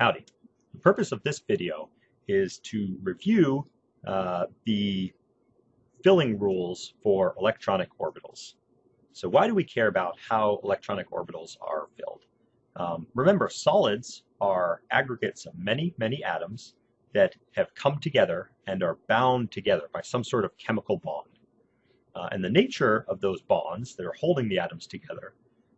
Howdy. The purpose of this video is to review uh, the filling rules for electronic orbitals. So why do we care about how electronic orbitals are filled? Um, remember, solids are aggregates of many, many atoms that have come together and are bound together by some sort of chemical bond. Uh, and the nature of those bonds that are holding the atoms together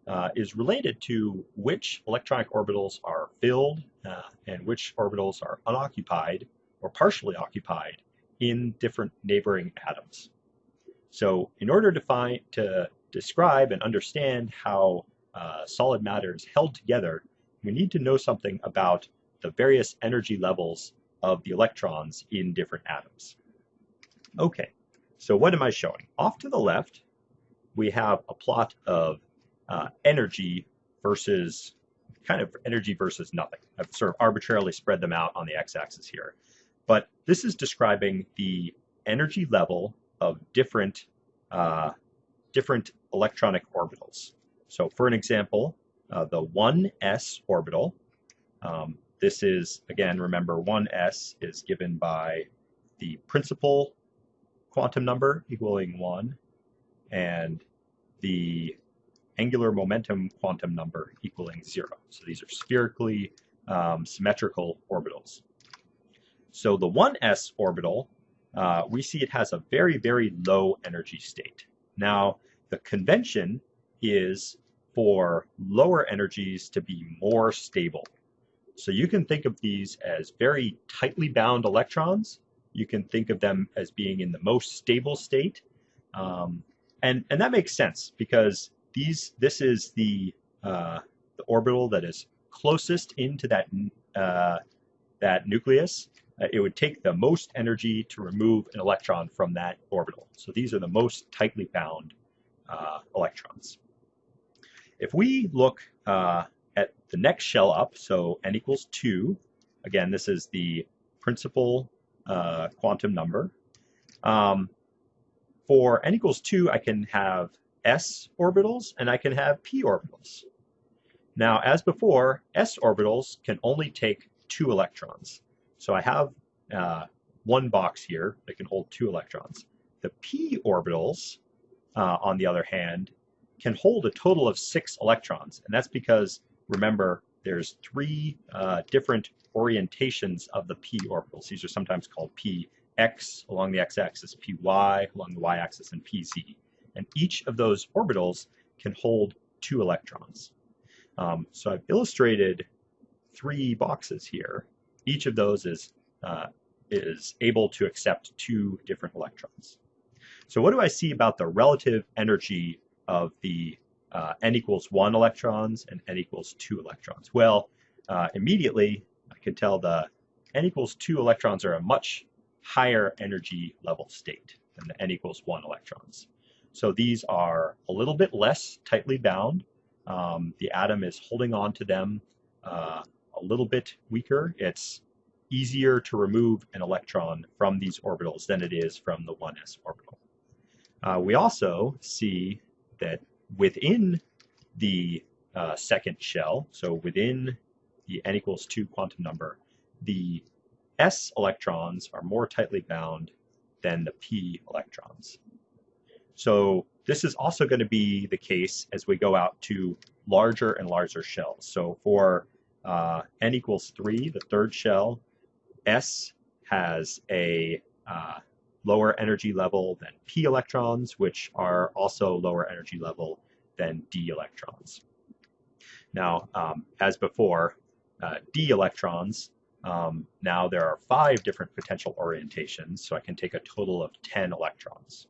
uh, is related to which electronic orbitals are filled uh, and which orbitals are unoccupied or partially occupied in different neighboring atoms. So in order to find to describe and understand how uh, solid matter is held together, we need to know something about the various energy levels of the electrons in different atoms. Okay, so what am I showing? Off to the left, we have a plot of uh, energy versus kind of energy versus nothing. I've sort of arbitrarily spread them out on the x-axis here. But this is describing the energy level of different, uh, different electronic orbitals. So for an example, uh, the 1s orbital, um, this is, again, remember 1s is given by the principal quantum number equaling 1 and the angular momentum quantum number equaling zero. So these are spherically um, symmetrical orbitals. So the 1s orbital, uh, we see it has a very, very low energy state. Now, the convention is for lower energies to be more stable. So you can think of these as very tightly bound electrons. You can think of them as being in the most stable state. Um, and, and that makes sense because these this is the uh, the orbital that is closest into that uh, that nucleus. Uh, it would take the most energy to remove an electron from that orbital. So these are the most tightly bound uh, electrons. If we look uh, at the next shell up, so n equals 2, again, this is the principal uh, quantum number. Um, for n equals 2, I can have s orbitals and I can have p orbitals. Now, as before, s orbitals can only take two electrons. So I have uh, one box here that can hold two electrons. The p orbitals, uh, on the other hand, can hold a total of six electrons. And that's because, remember, there's three uh, different orientations of the p orbitals. These are sometimes called px along the x-axis, py along the y-axis, and pz and each of those orbitals can hold two electrons. Um, so I've illustrated three boxes here. Each of those is, uh, is able to accept two different electrons. So what do I see about the relative energy of the uh, n equals 1 electrons and n equals 2 electrons? Well, uh, immediately I can tell the n equals 2 electrons are a much higher energy level state than the n equals 1 electrons. So these are a little bit less tightly bound. Um, the atom is holding on to them uh, a little bit weaker. It's easier to remove an electron from these orbitals than it is from the 1s orbital. Uh, we also see that within the uh, second shell, so within the n equals 2 quantum number, the s electrons are more tightly bound than the p electrons. So this is also going to be the case as we go out to larger and larger shells. So for uh, n equals 3, the third shell, S has a uh, lower energy level than p electrons, which are also lower energy level than d electrons. Now, um, as before, uh, d electrons, um, now there are five different potential orientations, so I can take a total of 10 electrons.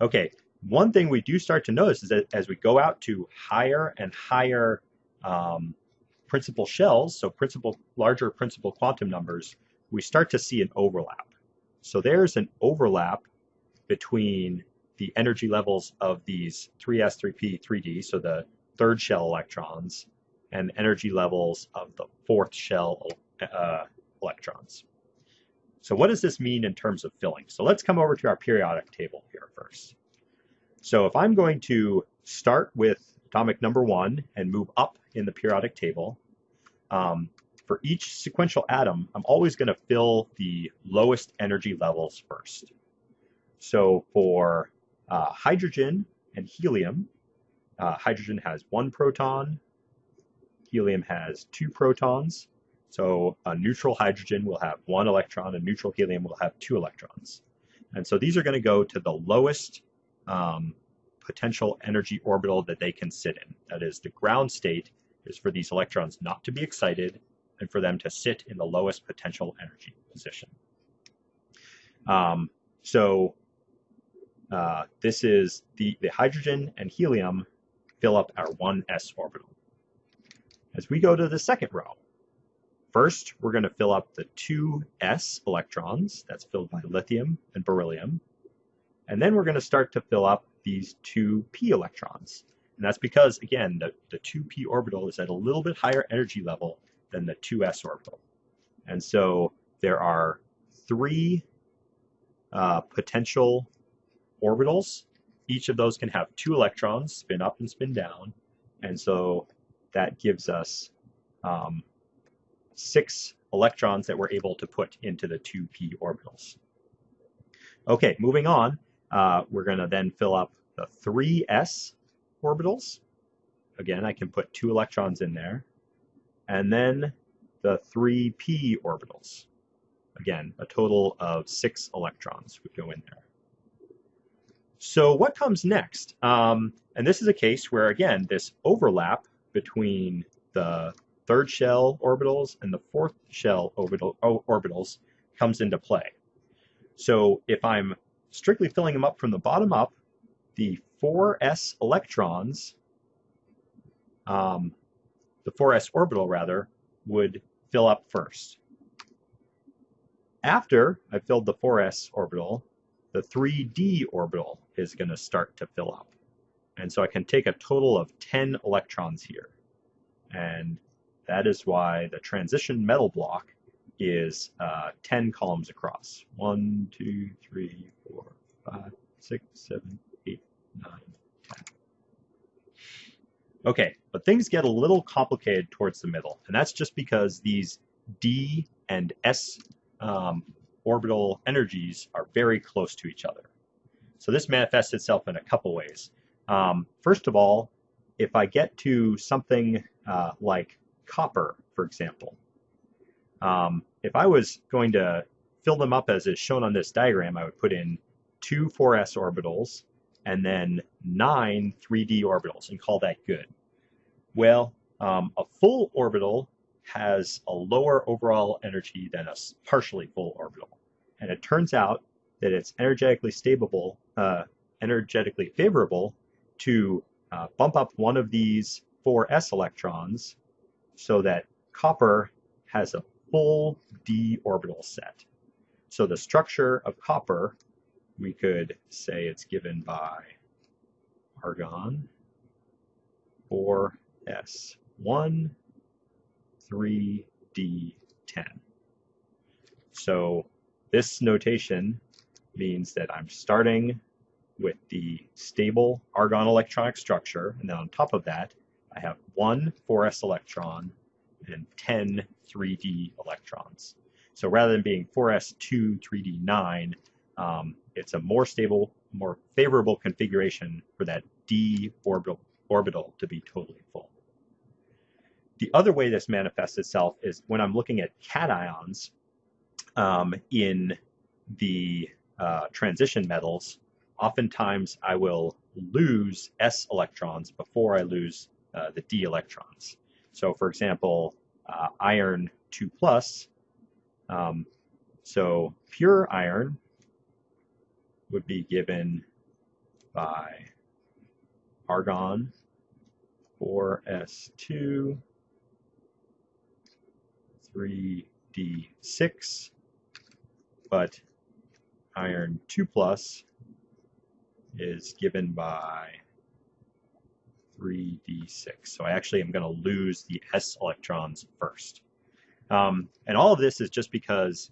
Okay, one thing we do start to notice is that as we go out to higher and higher um, principal shells, so principal, larger principal quantum numbers, we start to see an overlap. So there's an overlap between the energy levels of these 3s, 3p, 3d, so the third shell electrons, and energy levels of the fourth shell uh, electrons. So what does this mean in terms of filling? So let's come over to our periodic table here first. So if I'm going to start with atomic number one and move up in the periodic table, um, for each sequential atom, I'm always going to fill the lowest energy levels first. So for uh, hydrogen and helium, uh, hydrogen has one proton, helium has two protons. So a neutral hydrogen will have one electron, a neutral helium will have two electrons. And so these are going to go to the lowest um, potential energy orbital that they can sit in. That is, the ground state is for these electrons not to be excited and for them to sit in the lowest potential energy position. Um, so uh, this is the, the hydrogen and helium fill up our 1s orbital. As we go to the second row, first we're going to fill up the 2s electrons, that's filled by lithium and beryllium, and then we're going to start to fill up these 2p electrons. And that's because, again, the, the 2p orbital is at a little bit higher energy level than the 2s orbital. And so there are three uh, potential orbitals. Each of those can have two electrons, spin up and spin down. And so that gives us um, six electrons that we're able to put into the 2p orbitals. Okay, moving on, uh, we're going to then fill up the 3s orbitals. Again, I can put two electrons in there. And then the 3p orbitals. Again, a total of six electrons would go in there. So what comes next? Um, and this is a case where, again, this overlap between the third shell orbitals and the fourth shell orbital, orbitals comes into play. So if I'm strictly filling them up from the bottom up, the 4s electrons, um, the 4s orbital rather, would fill up first. After I filled the 4s orbital, the 3d orbital is going to start to fill up. And so I can take a total of 10 electrons here. And that is why the transition metal block is uh, 10 columns across. 1, 2, 3, 4, 5, 6, 7, 8, 9, 10. Okay, but things get a little complicated towards the middle, and that's just because these d and s um, orbital energies are very close to each other. So this manifests itself in a couple ways. Um, first of all, if I get to something uh, like copper, for example, um, if I was going to fill them up as is shown on this diagram, I would put in two 4s orbitals and then nine 3d orbitals and call that good. Well, um, a full orbital has a lower overall energy than a partially full orbital. And it turns out that it's energetically stable, uh, energetically favorable to uh, bump up one of these 4s electrons so that copper has a full d orbital set. So the structure of copper, we could say it's given by argon 4s1 3d10. So this notation means that I'm starting with the stable argon electronic structure, and then on top of that, I have one 4s electron and 10 3d electrons. So rather than being 4s2 3d9, um, it's a more stable, more favorable configuration for that d orbital, orbital to be totally full. The other way this manifests itself is when I'm looking at cations um, in the uh, transition metals, oftentimes I will lose s electrons before I lose uh, the d electrons. So for example, uh, iron 2 plus, um, so pure iron would be given by argon 4s2 3d6 but iron 2 plus is given by 3d6. So I actually am going to lose the s electrons first. Um, and all of this is just because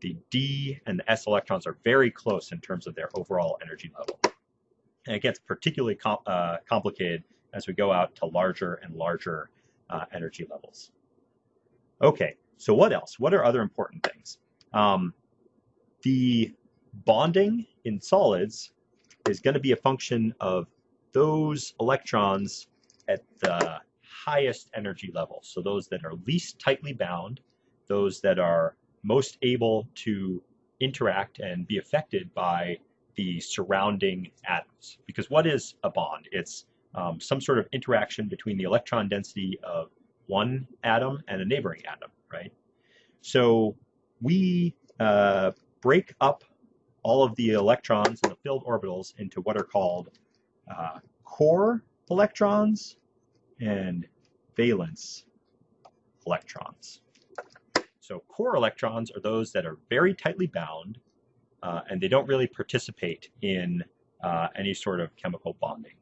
the d and the s electrons are very close in terms of their overall energy level. And it gets particularly com uh, complicated as we go out to larger and larger uh, energy levels. Okay, so what else? What are other important things? Um, the bonding in solids is going to be a function of those electrons at the highest energy level. So those that are least tightly bound, those that are most able to interact and be affected by the surrounding atoms. Because what is a bond? It's um, some sort of interaction between the electron density of one atom and a neighboring atom, right? So we uh, break up all of the electrons in the filled orbitals into what are called uh, core electrons and valence electrons. So core electrons are those that are very tightly bound uh, and they don't really participate in uh, any sort of chemical bonding.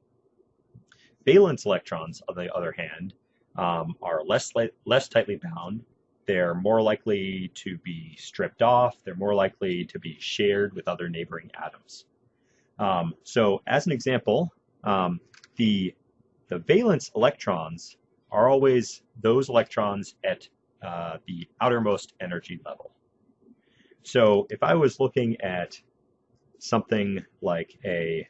Valence electrons, on the other hand, um, are less, less tightly bound. They're more likely to be stripped off. They're more likely to be shared with other neighboring atoms. Um, so as an example, um, the, the valence electrons are always those electrons at uh, the outermost energy level. So if I was looking at something like a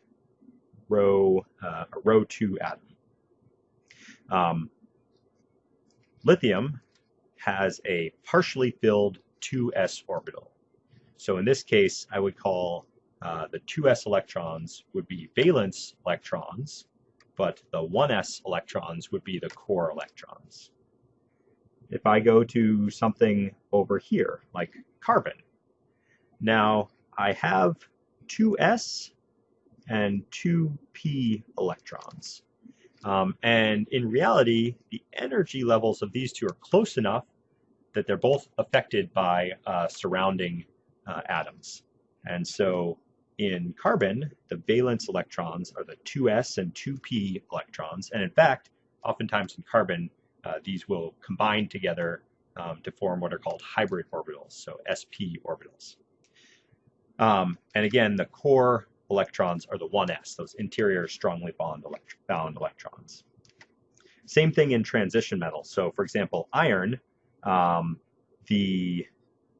row, uh, a row 2 atom, um, lithium has a partially filled 2s orbital. So in this case, I would call uh, the 2s electrons would be valence electrons, but the 1s electrons would be the core electrons. If I go to something over here, like carbon, now I have 2s and 2p electrons. Um, and in reality, the energy levels of these two are close enough that they're both affected by uh, surrounding uh, atoms. And so in carbon, the valence electrons are the 2s and 2p electrons. And in fact, oftentimes in carbon, uh, these will combine together um, to form what are called hybrid orbitals, so sp orbitals. Um, and again, the core electrons are the 1s, those interior strongly bound, elect electrons. Same thing in transition metals. So for example, iron, um, the,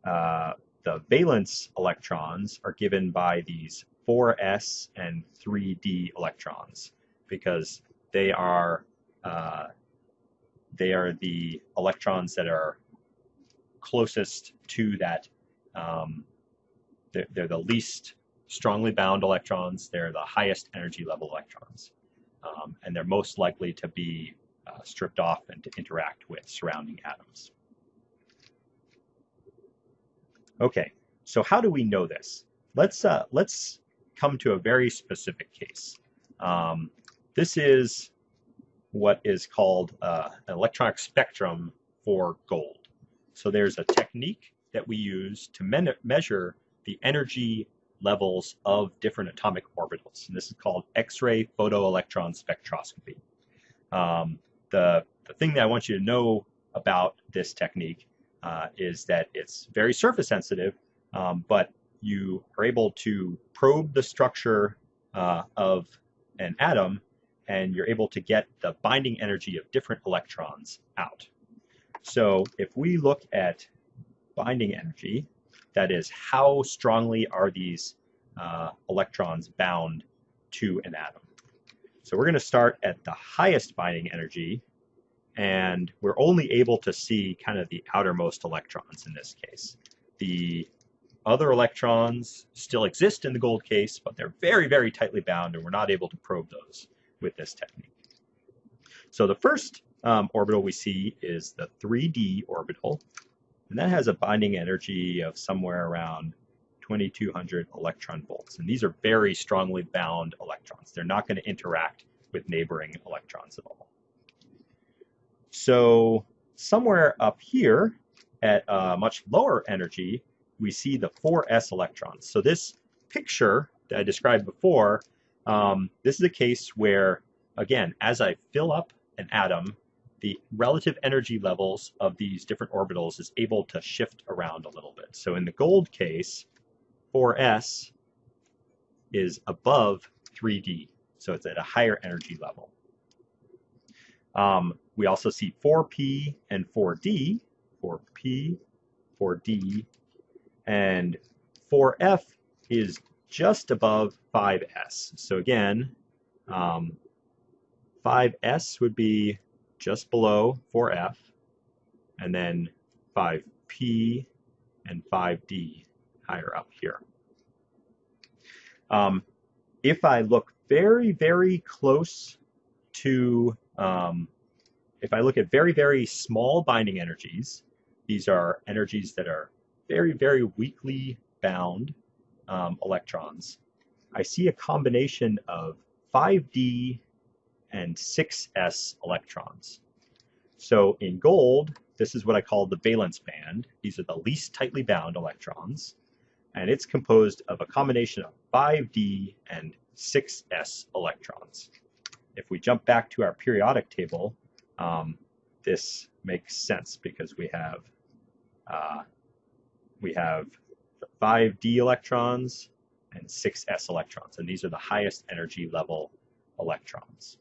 uh, the valence electrons are given by these 4s and 3d electrons because they are uh, they are the electrons that are closest to that um, they're, they're the least strongly bound electrons. They're the highest energy level electrons. Um, and they're most likely to be uh, stripped off and to interact with surrounding atoms. Okay, so how do we know this? Let's, uh, let's come to a very specific case. Um, this is what is called uh, an electronic spectrum for gold. So there's a technique that we use to me measure the energy levels of different atomic orbitals. And this is called X-ray photoelectron spectroscopy. Um, the, the thing that I want you to know about this technique uh, is that it's very surface sensitive, um, but you are able to probe the structure uh, of an atom and you're able to get the binding energy of different electrons out. So if we look at binding energy, that is, how strongly are these uh, electrons bound to an atom? So we're going to start at the highest binding energy, and we're only able to see kind of the outermost electrons in this case. The other electrons still exist in the gold case, but they're very, very tightly bound, and we're not able to probe those with this technique. So the first um, orbital we see is the 3d orbital, and that has a binding energy of somewhere around 2200 electron volts. And these are very strongly bound electrons. They're not going to interact with neighboring electrons at all. So somewhere up here at a much lower energy, we see the 4s electrons. So this picture that I described before, um, this is a case where, again, as I fill up an atom the relative energy levels of these different orbitals is able to shift around a little bit. So in the gold case, 4s is above 3d, so it's at a higher energy level. Um, we also see 4p and 4d, 4p, 4d, and 4f is just above 5s. So again, um, 5s would be just below 4f, and then 5p and 5d higher up here. Um, if I look very, very close to, um, if I look at very, very small binding energies, these are energies that are very, very weakly bound um, electrons, I see a combination of 5d and 6s electrons. So in gold, this is what I call the valence band. These are the least tightly bound electrons. And it's composed of a combination of 5d and 6s electrons. If we jump back to our periodic table, um, this makes sense because we have uh, we have 5d electrons and 6s electrons, and these are the highest energy level electrons.